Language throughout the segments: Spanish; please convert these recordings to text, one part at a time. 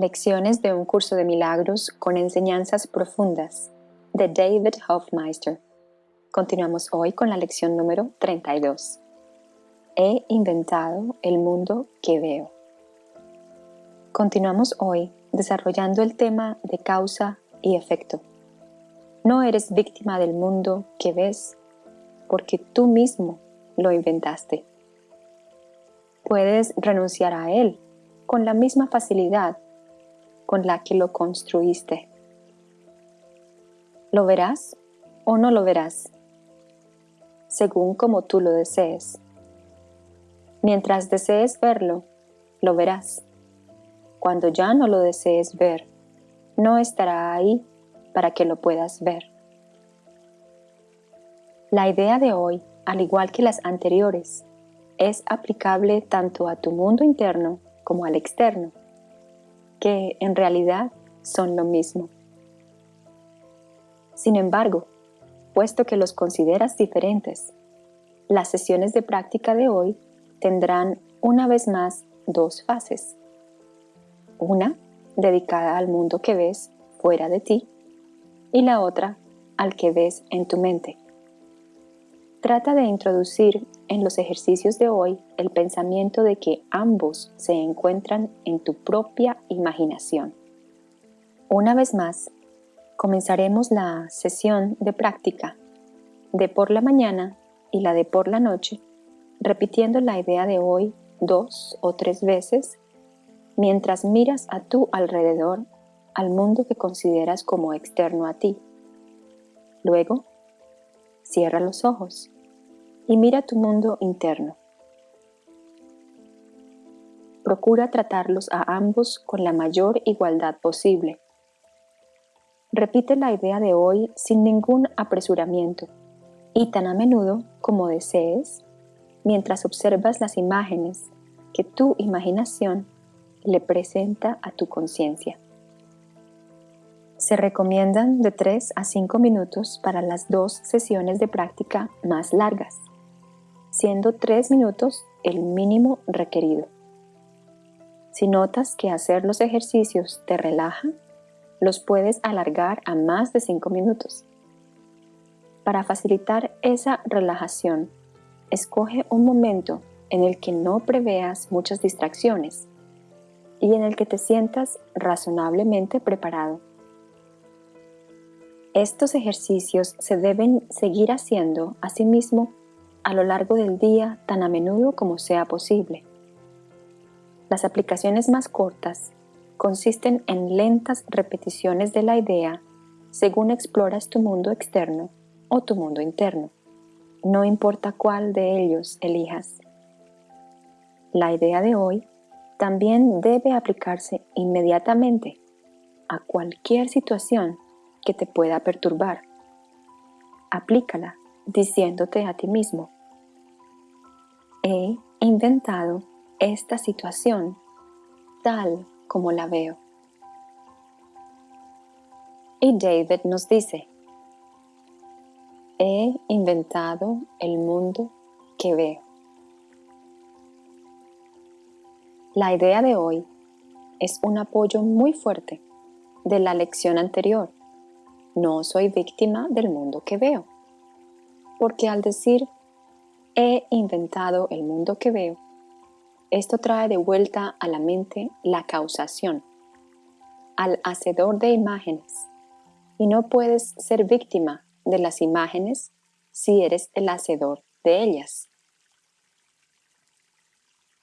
Lecciones de un curso de milagros con enseñanzas profundas de David Hofmeister. Continuamos hoy con la lección número 32. He inventado el mundo que veo. Continuamos hoy desarrollando el tema de causa y efecto. No eres víctima del mundo que ves porque tú mismo lo inventaste. Puedes renunciar a él con la misma facilidad con la que lo construiste. ¿Lo verás o no lo verás? Según como tú lo desees. Mientras desees verlo, lo verás. Cuando ya no lo desees ver, no estará ahí para que lo puedas ver. La idea de hoy, al igual que las anteriores, es aplicable tanto a tu mundo interno como al externo, que en realidad son lo mismo. Sin embargo, puesto que los consideras diferentes, las sesiones de práctica de hoy tendrán una vez más dos fases. Una dedicada al mundo que ves fuera de ti y la otra al que ves en tu mente. Trata de introducir en los ejercicios de hoy el pensamiento de que ambos se encuentran en tu propia imaginación. Una vez más, comenzaremos la sesión de práctica de por la mañana y la de por la noche, repitiendo la idea de hoy dos o tres veces mientras miras a tu alrededor al mundo que consideras como externo a ti. Luego, Cierra los ojos y mira tu mundo interno. Procura tratarlos a ambos con la mayor igualdad posible. Repite la idea de hoy sin ningún apresuramiento y tan a menudo como desees, mientras observas las imágenes que tu imaginación le presenta a tu conciencia. Se recomiendan de 3 a 5 minutos para las dos sesiones de práctica más largas, siendo 3 minutos el mínimo requerido. Si notas que hacer los ejercicios te relaja, los puedes alargar a más de 5 minutos. Para facilitar esa relajación, escoge un momento en el que no preveas muchas distracciones y en el que te sientas razonablemente preparado estos ejercicios se deben seguir haciendo a sí mismo a lo largo del día tan a menudo como sea posible. Las aplicaciones más cortas consisten en lentas repeticiones de la idea según exploras tu mundo externo o tu mundo interno, no importa cuál de ellos elijas. La idea de hoy también debe aplicarse inmediatamente a cualquier situación que te pueda perturbar. Aplícala diciéndote a ti mismo, he inventado esta situación tal como la veo. Y David nos dice, he inventado el mundo que veo. La idea de hoy es un apoyo muy fuerte de la lección anterior no soy víctima del mundo que veo. Porque al decir he inventado el mundo que veo, esto trae de vuelta a la mente la causación, al hacedor de imágenes, y no puedes ser víctima de las imágenes si eres el hacedor de ellas.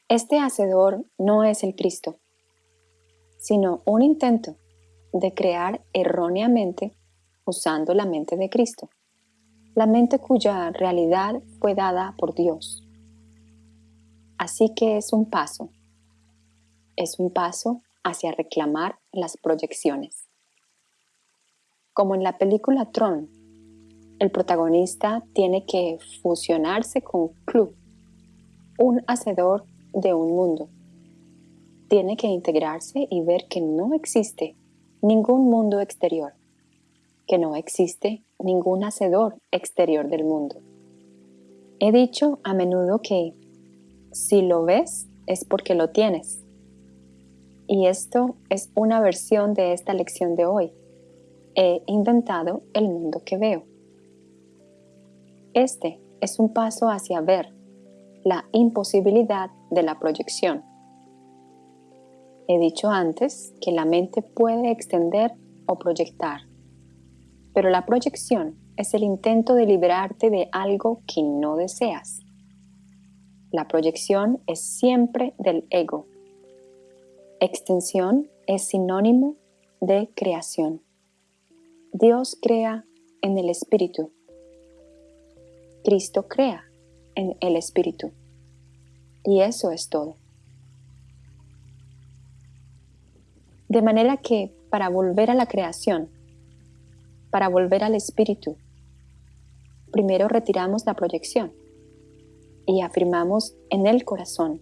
Este hacedor no es el Cristo, sino un intento de crear erróneamente usando la mente de Cristo, la mente cuya realidad fue dada por Dios. Así que es un paso, es un paso hacia reclamar las proyecciones. Como en la película Tron, el protagonista tiene que fusionarse con Club, un hacedor de un mundo. Tiene que integrarse y ver que no existe ningún mundo exterior que no existe ningún hacedor exterior del mundo. He dicho a menudo que si lo ves es porque lo tienes. Y esto es una versión de esta lección de hoy. He inventado el mundo que veo. Este es un paso hacia ver la imposibilidad de la proyección. He dicho antes que la mente puede extender o proyectar, pero la proyección es el intento de liberarte de algo que no deseas. La proyección es siempre del ego. Extensión es sinónimo de creación. Dios crea en el Espíritu. Cristo crea en el Espíritu. Y eso es todo. De manera que para volver a la creación, para volver al Espíritu, primero retiramos la proyección y afirmamos en el corazón,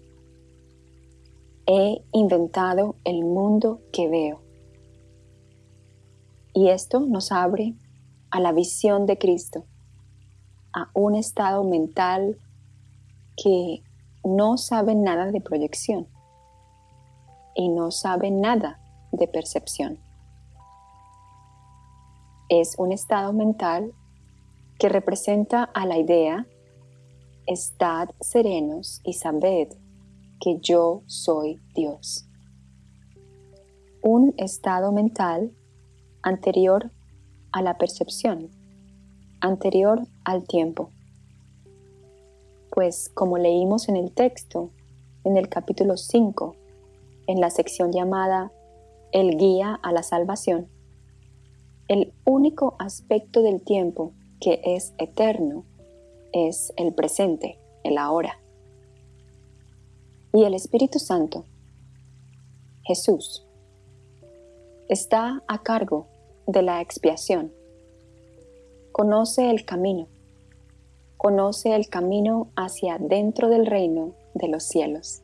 he inventado el mundo que veo. Y esto nos abre a la visión de Cristo, a un estado mental que no sabe nada de proyección y no sabe nada de percepción. Es un estado mental que representa a la idea, estad serenos y sabed que yo soy Dios. Un estado mental anterior a la percepción, anterior al tiempo. Pues como leímos en el texto, en el capítulo 5, en la sección llamada El guía a la salvación, el único aspecto del tiempo que es eterno es el presente, el ahora. Y el Espíritu Santo, Jesús, está a cargo de la expiación. Conoce el camino, conoce el camino hacia dentro del reino de los cielos.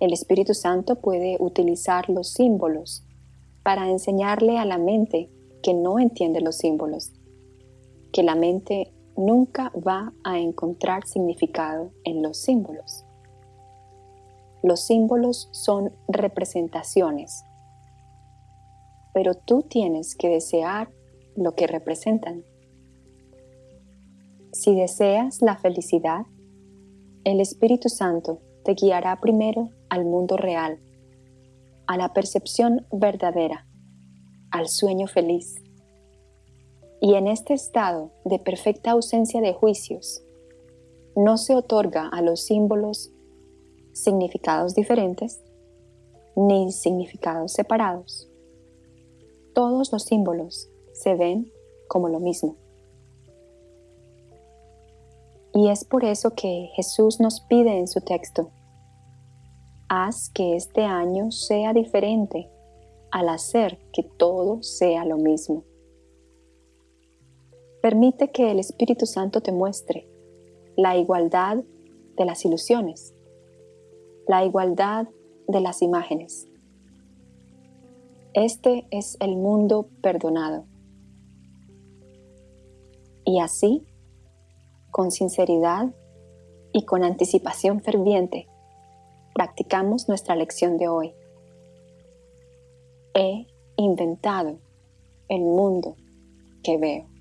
El Espíritu Santo puede utilizar los símbolos para enseñarle a la mente que no entiende los símbolos, que la mente nunca va a encontrar significado en los símbolos. Los símbolos son representaciones, pero tú tienes que desear lo que representan. Si deseas la felicidad, el Espíritu Santo te guiará primero al mundo real a la percepción verdadera, al sueño feliz. Y en este estado de perfecta ausencia de juicios, no se otorga a los símbolos significados diferentes ni significados separados. Todos los símbolos se ven como lo mismo. Y es por eso que Jesús nos pide en su texto, haz que este año sea diferente al hacer que todo sea lo mismo. Permite que el Espíritu Santo te muestre la igualdad de las ilusiones, la igualdad de las imágenes. Este es el mundo perdonado. Y así, con sinceridad y con anticipación ferviente, practicamos nuestra lección de hoy. He inventado el mundo que veo.